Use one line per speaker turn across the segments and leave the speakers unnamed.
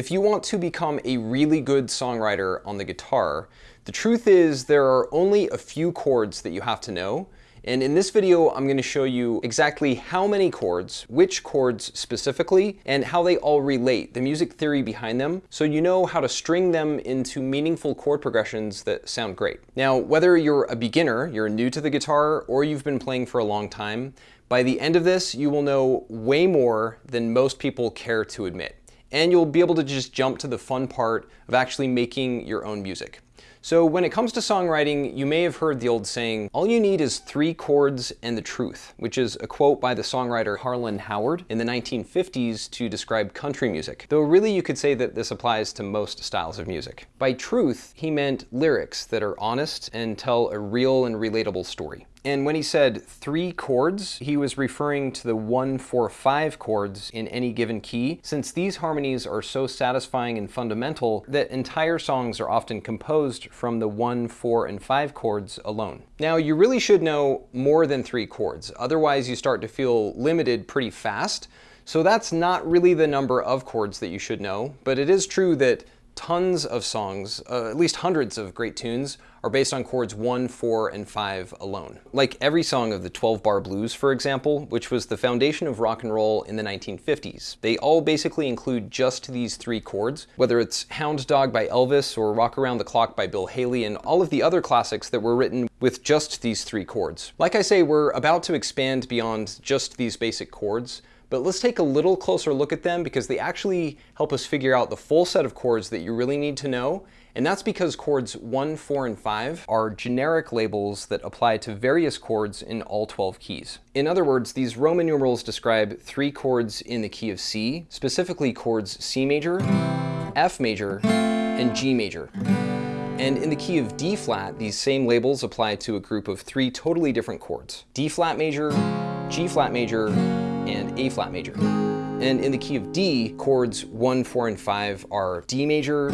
if you want to become a really good songwriter on the guitar, the truth is there are only a few chords that you have to know, and in this video, I'm going to show you exactly how many chords, which chords specifically, and how they all relate, the music theory behind them, so you know how to string them into meaningful chord progressions that sound great. Now, whether you're a beginner, you're new to the guitar, or you've been playing for a long time, by the end of this, you will know way more than most people care to admit. And you'll be able to just jump to the fun part of actually making your own music. So when it comes to songwriting, you may have heard the old saying, all you need is three chords and the truth, which is a quote by the songwriter Harlan Howard in the 1950s to describe country music. Though really you could say that this applies to most styles of music. By truth, he meant lyrics that are honest and tell a real and relatable story. And when he said three chords, he was referring to the one, four, five chords in any given key, since these harmonies are so satisfying and fundamental that entire songs are often composed from the one, four, and five chords alone. Now, you really should know more than three chords, otherwise you start to feel limited pretty fast. So that's not really the number of chords that you should know, but it is true that tons of songs, uh, at least hundreds of great tunes, are based on chords 1, 4, and 5 alone. Like every song of the 12-bar blues, for example, which was the foundation of rock and roll in the 1950s. They all basically include just these three chords, whether it's Hound Dog by Elvis or Rock Around the Clock by Bill Haley and all of the other classics that were written with just these three chords. Like I say, we're about to expand beyond just these basic chords, but let's take a little closer look at them because they actually help us figure out the full set of chords that you really need to know. And that's because chords 1, 4, and 5 are generic labels that apply to various chords in all 12 keys. In other words, these Roman numerals describe three chords in the key of C, specifically chords C major, F major, and G major. And in the key of D flat, these same labels apply to a group of three totally different chords. D flat major, G flat major, and A flat major. And in the key of D, chords 1, 4, and 5 are D major,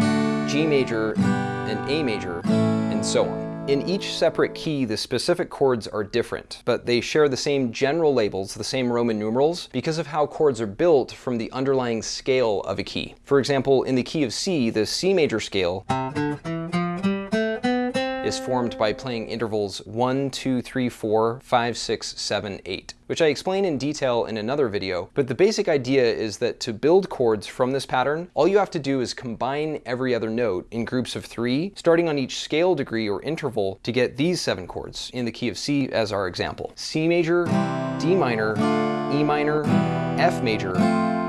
G major, and A major, and so on. In each separate key, the specific chords are different, but they share the same general labels, the same Roman numerals, because of how chords are built from the underlying scale of a key. For example, in the key of C, the C major scale is formed by playing intervals 1, 2, 3, 4, 5, 6, 7, 8, which I explain in detail in another video, but the basic idea is that to build chords from this pattern, all you have to do is combine every other note in groups of three, starting on each scale degree or interval to get these seven chords in the key of C as our example. C major, D minor, E minor, F major,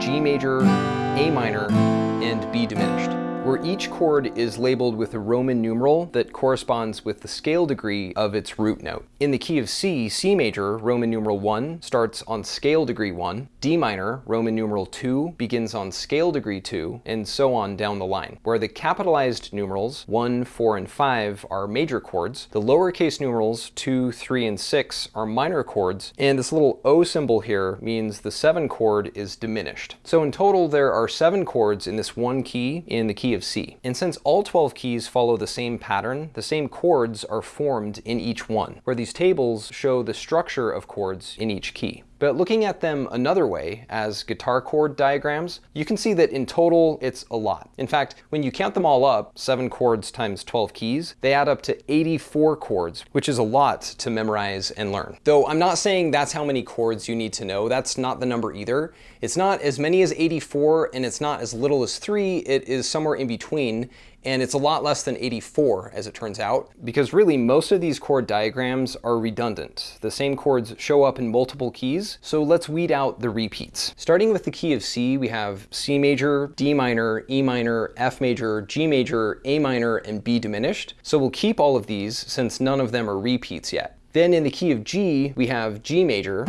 G major, A minor, and B diminished where each chord is labeled with a Roman numeral that corresponds with the scale degree of its root note. In the key of C, C major, Roman numeral 1, starts on scale degree 1, D minor, Roman numeral 2, begins on scale degree 2, and so on down the line, where the capitalized numerals 1, 4, and 5 are major chords, the lowercase numerals 2, 3, and 6 are minor chords, and this little O symbol here means the 7 chord is diminished. So in total, there are 7 chords in this one key in the key of C. And since all 12 keys follow the same pattern, the same chords are formed in each one, where these tables show the structure of chords in each key. But looking at them another way, as guitar chord diagrams, you can see that in total it's a lot. In fact, when you count them all up, 7 chords times 12 keys, they add up to 84 chords, which is a lot to memorize and learn. Though I'm not saying that's how many chords you need to know, that's not the number either. It's not as many as 84 and it's not as little as 3, it is somewhere in between, and it's a lot less than 84 as it turns out, because really most of these chord diagrams are redundant. The same chords show up in multiple keys, so let's weed out the repeats. Starting with the key of C, we have C major, D minor, E minor, F major, G major, A minor, and B diminished. So we'll keep all of these since none of them are repeats yet. Then in the key of G, we have G major,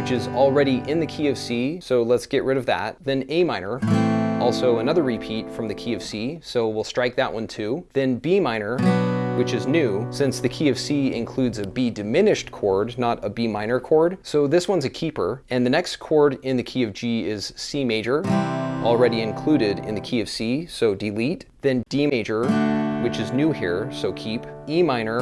which is already in the key of C, so let's get rid of that. Then A minor, also another repeat from the key of C, so we'll strike that one too. Then B minor, which is new, since the key of C includes a B diminished chord, not a B minor chord. So this one's a keeper. And the next chord in the key of G is C major, already included in the key of C, so delete, then D major, which is new here, so keep, E minor,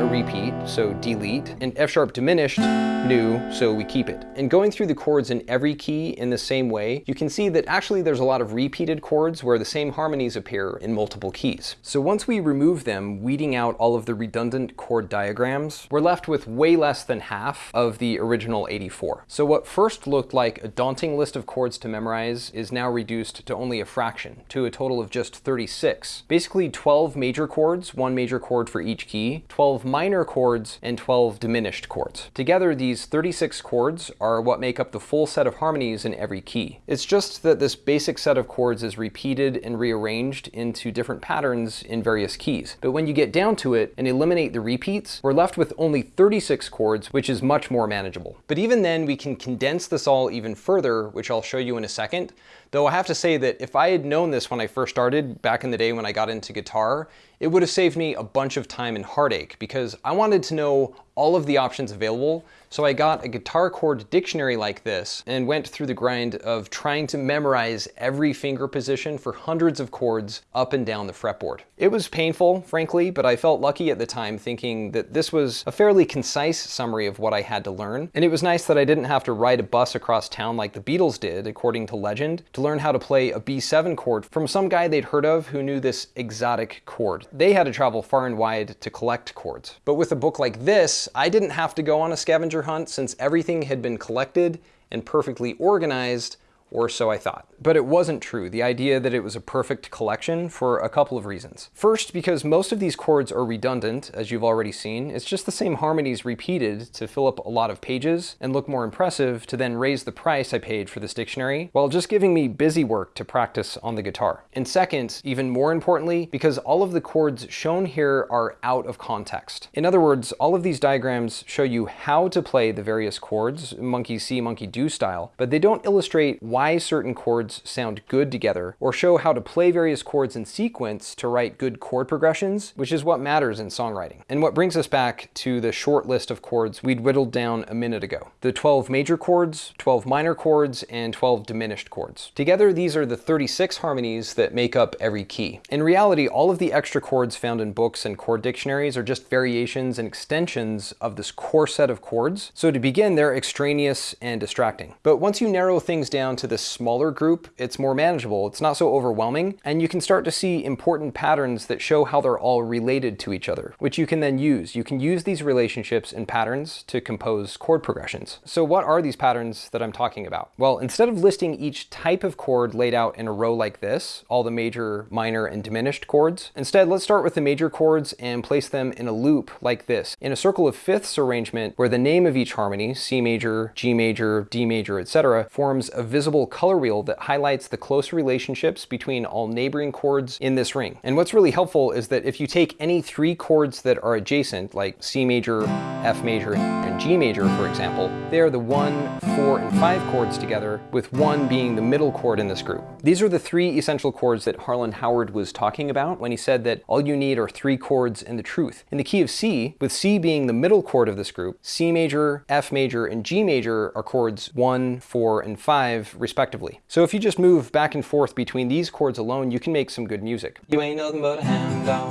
a repeat, so delete, and F sharp diminished, new, so we keep it. And going through the chords in every key in the same way, you can see that actually there's a lot of repeated chords where the same harmonies appear in multiple keys. So once we remove them, weeding out all of the redundant chord diagrams, we're left with way less than half of the original 84. So what first looked like a daunting list of chords to memorize is now reduced to only a fraction, to a total of just 36. Basically 12 major chords, one major chord for each key, 12 minor chords, and 12 diminished chords. Together, these 36 chords are what make up the full set of harmonies in every key. It's just that this basic set of chords is repeated and rearranged into different patterns in various keys. But when you get down to it and eliminate the repeats, we're left with only 36 chords, which is much more manageable. But even then, we can condense this all even further, which I'll show you in a second. Though I have to say that if I had known this when I first started, back in the day when I got into guitar, it would have saved me a bunch of time and heartache because I wanted to know all of the options available. So I got a guitar chord dictionary like this and went through the grind of trying to memorize every finger position for hundreds of chords up and down the fretboard. It was painful, frankly, but I felt lucky at the time thinking that this was a fairly concise summary of what I had to learn. And it was nice that I didn't have to ride a bus across town like the Beatles did, according to legend, to learn how to play a B7 chord from some guy they'd heard of who knew this exotic chord. They had to travel far and wide to collect chords. But with a book like this, I didn't have to go on a scavenger hunt since everything had been collected and perfectly organized or so I thought. But it wasn't true, the idea that it was a perfect collection for a couple of reasons. First, because most of these chords are redundant, as you've already seen. It's just the same harmonies repeated to fill up a lot of pages and look more impressive to then raise the price I paid for this dictionary, while just giving me busy work to practice on the guitar. And second, even more importantly, because all of the chords shown here are out of context. In other words, all of these diagrams show you how to play the various chords, monkey see, monkey do style, but they don't illustrate why certain chords sound good together, or show how to play various chords in sequence to write good chord progressions, which is what matters in songwriting. And what brings us back to the short list of chords we'd whittled down a minute ago. The 12 major chords, 12 minor chords, and 12 diminished chords. Together, these are the 36 harmonies that make up every key. In reality, all of the extra chords found in books and chord dictionaries are just variations and extensions of this core set of chords. So to begin, they're extraneous and distracting. But once you narrow things down to this smaller group, it's more manageable. It's not so overwhelming, and you can start to see important patterns that show how they're all related to each other, which you can then use. You can use these relationships and patterns to compose chord progressions. So what are these patterns that I'm talking about? Well, instead of listing each type of chord laid out in a row like this, all the major, minor, and diminished chords, instead let's start with the major chords and place them in a loop like this, in a circle of fifths arrangement where the name of each harmony, C major, G major, D major, etc., forms a visible color wheel that highlights the close relationships between all neighboring chords in this ring. And what's really helpful is that if you take any three chords that are adjacent, like C major, F major, and G major, for example, they are the one, four, and five chords together, with one being the middle chord in this group. These are the three essential chords that Harlan Howard was talking about when he said that all you need are three chords and the truth. In the key of C, with C being the middle chord of this group, C major, F major, and G major are chords one, four, and five, respectively. So if you just move back and forth between these chords alone, you can make some good music. You ain't nothing but a hound dog,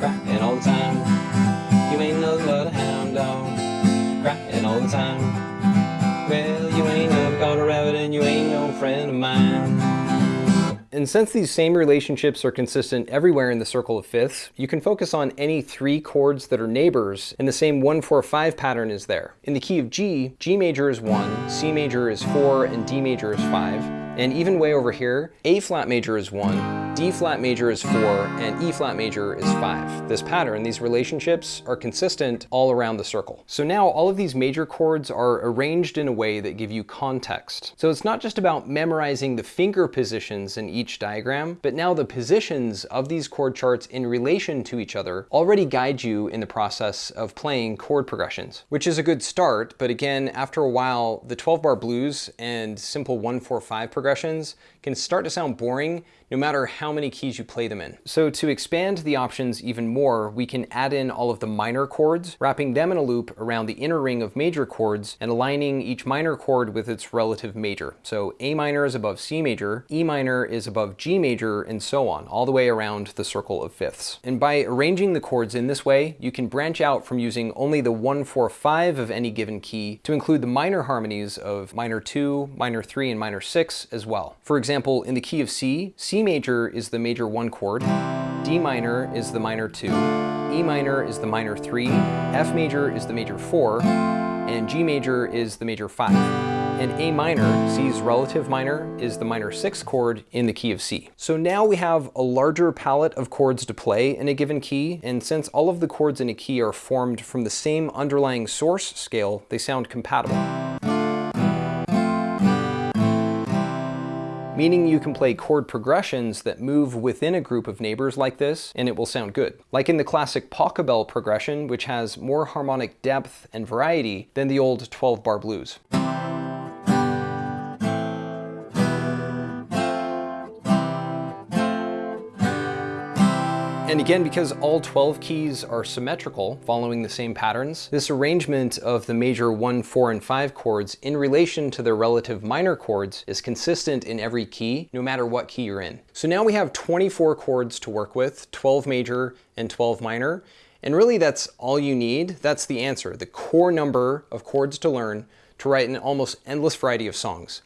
crying all the time. You ain't nothing but a hound dog, crying all the time. Well, you ain't never caught a rabbit and you ain't no friend of mine. And since these same relationships are consistent everywhere in the circle of fifths, you can focus on any three chords that are neighbors and the same 1-4-5 pattern is there. In the key of G, G major is 1, C major is 4, and D major is 5. And even way over here, A flat major is one, D flat major is four, and E flat major is five. This pattern, these relationships are consistent all around the circle. So now all of these major chords are arranged in a way that give you context. So it's not just about memorizing the finger positions in each diagram, but now the positions of these chord charts in relation to each other already guide you in the process of playing chord progressions, which is a good start. But again, after a while, the 12 bar blues and simple 1-4-5 progressions progressions can start to sound boring no matter how many keys you play them in. So to expand the options even more, we can add in all of the minor chords, wrapping them in a loop around the inner ring of major chords and aligning each minor chord with its relative major. So A minor is above C major, E minor is above G major, and so on, all the way around the circle of fifths. And by arranging the chords in this way, you can branch out from using only the 1, 4, 5 of any given key to include the minor harmonies of minor 2, minor 3, and minor 6 as well. For example, in the key of C, C major is the major 1 chord, D minor is the minor 2, E minor is the minor 3, F major is the major 4, and G major is the major 5. And A minor, C's relative minor, is the minor 6 chord in the key of C. So now we have a larger palette of chords to play in a given key, and since all of the chords in a key are formed from the same underlying source scale, they sound compatible. Meaning you can play chord progressions that move within a group of neighbors like this, and it will sound good. Like in the classic Pachelbel progression, which has more harmonic depth and variety than the old 12-bar blues. And again, because all 12 keys are symmetrical, following the same patterns, this arrangement of the major 1, 4, and 5 chords in relation to their relative minor chords is consistent in every key, no matter what key you're in. So now we have 24 chords to work with, 12 major and 12 minor, and really that's all you need. That's the answer, the core number of chords to learn to write an almost endless variety of songs.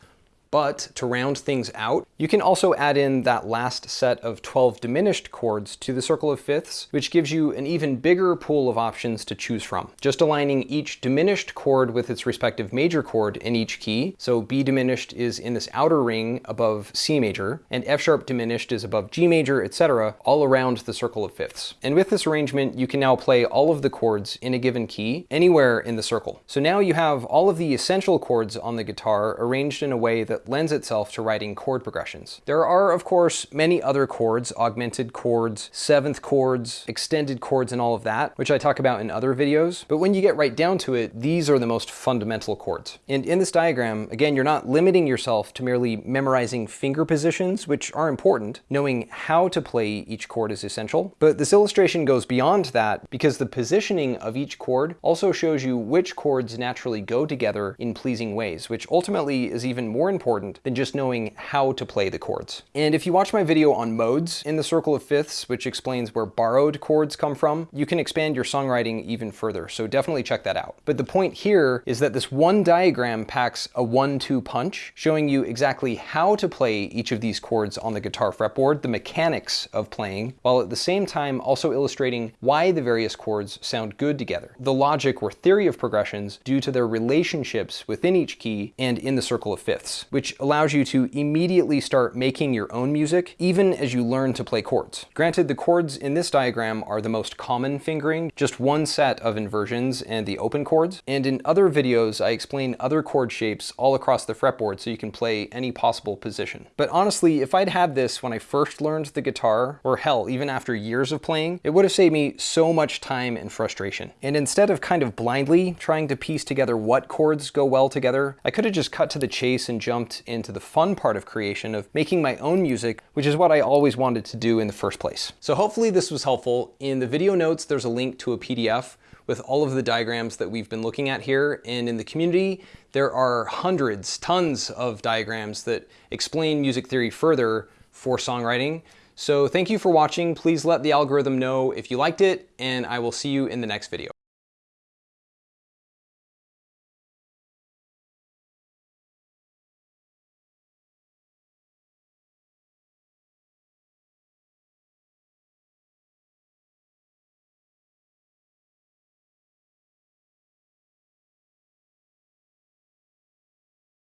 But to round things out, you can also add in that last set of 12 diminished chords to the circle of fifths, which gives you an even bigger pool of options to choose from. Just aligning each diminished chord with its respective major chord in each key. So B diminished is in this outer ring above C major, and F sharp diminished is above G major, etc., all around the circle of fifths. And with this arrangement, you can now play all of the chords in a given key anywhere in the circle. So now you have all of the essential chords on the guitar arranged in a way that lends itself to writing chord progressions. There are, of course, many other chords, augmented chords, seventh chords, extended chords, and all of that, which I talk about in other videos. But when you get right down to it, these are the most fundamental chords. And in this diagram, again, you're not limiting yourself to merely memorizing finger positions, which are important. Knowing how to play each chord is essential. But this illustration goes beyond that because the positioning of each chord also shows you which chords naturally go together in pleasing ways, which ultimately is even more important important than just knowing how to play the chords. And if you watch my video on modes in the circle of fifths, which explains where borrowed chords come from, you can expand your songwriting even further, so definitely check that out. But the point here is that this one diagram packs a one-two punch, showing you exactly how to play each of these chords on the guitar fretboard, the mechanics of playing, while at the same time also illustrating why the various chords sound good together. The logic or theory of progressions due to their relationships within each key and in the circle of fifths, which which allows you to immediately start making your own music, even as you learn to play chords. Granted, the chords in this diagram are the most common fingering, just one set of inversions and the open chords. And in other videos, I explain other chord shapes all across the fretboard so you can play any possible position. But honestly, if I'd had this when I first learned the guitar, or hell, even after years of playing, it would have saved me so much time and frustration. And instead of kind of blindly trying to piece together what chords go well together, I could have just cut to the chase and jumped into the fun part of creation of making my own music, which is what I always wanted to do in the first place. So hopefully this was helpful. In the video notes, there's a link to a PDF with all of the diagrams that we've been looking at here. And in the community, there are hundreds, tons of diagrams that explain music theory further for songwriting. So thank you for watching. Please let the algorithm know if you liked it, and I will see you in the next video.